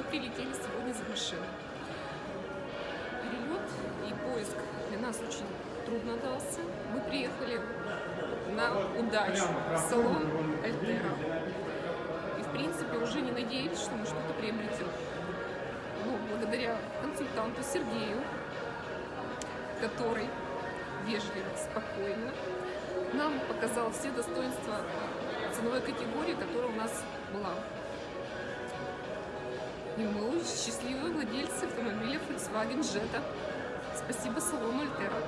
прилетели сегодня за машиной. Перелет и поиск для нас очень трудно дался. Мы приехали на удачу в салон Альтера. И, в принципе, уже не надеялись, что мы что-то приобретем. Но благодаря консультанту Сергею, который вежливо, спокойно нам показал все достоинства ценовой категории, которая у нас была. И мы счастливые владельцы автомобиля Volkswagen Jetta. Спасибо салону Альтера.